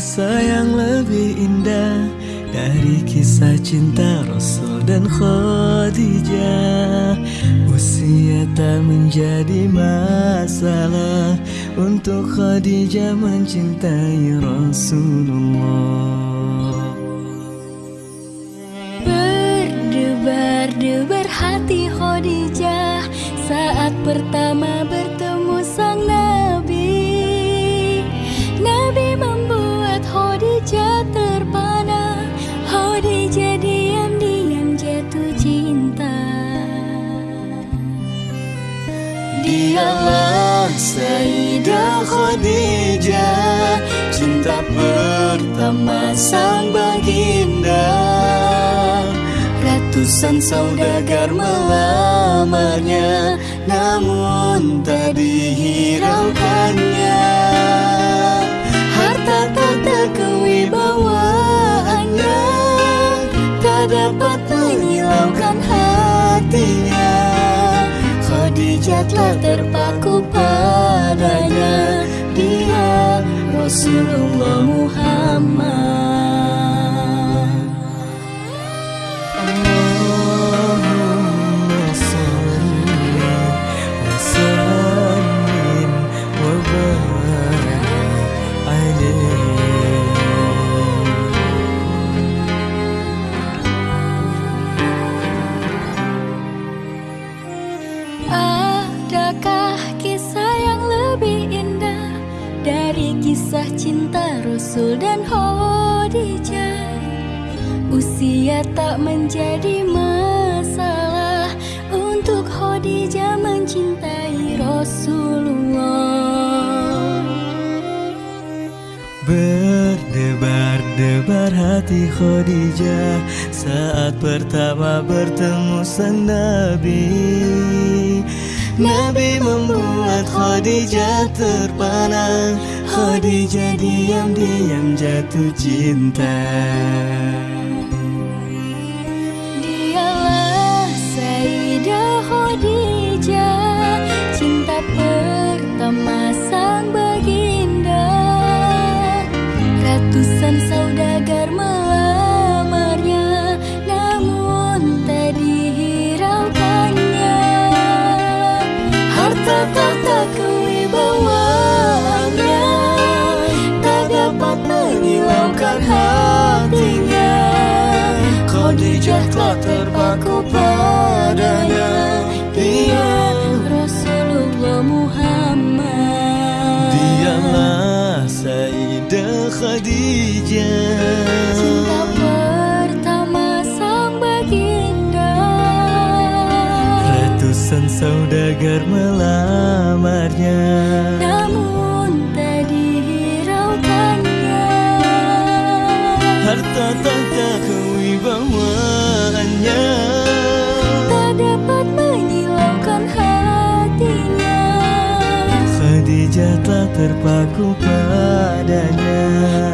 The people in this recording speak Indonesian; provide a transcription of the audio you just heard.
kisah yang lebih indah dari kisah cinta Rasul dan Khadijah. Usia tak menjadi masalah Untuk Khadijah mencintai Rasulullah. Berdebar-debar hati Khadijah Saat pertama bertemu Dialah Sayyidah Khadijah Cinta pertama sang baginda. Ratusan saudagar melamarnya Namun tak dihiraukannya. Harta tata kewibawaannya Tak dapat menyilaukan hatinya Khadijah terpaku padanya Dia Rasulullah Muhammad kisah cinta Rasul dan Khadijah. Usia tak menjadi masalah Untuk Khadijah mencintai Rasulullah. Berdebar-debar hati Khadijah Saat pertama bertemu sang Nabi. Nabi membuat Khadijah terpana Khadijah diam-diam jatuh cinta. Dialah Sayyidah Khadijah Cinta pertama sang baginda. Ratusan saudagar melamarnya Namun tak dihiraukannya. Harta tahta Khadijah telah terpaku padanya Dia Rasulullah Muhammad. Dialah Sayyidah Khadijah. Cinta pertama sang baginda. Ratusan saudagar melamarnya. Namun tak dihiraukannya. Harta tahta bawaannya. Tak dapat menyilaukan hatinya. Khadijah telah terpaku padanya.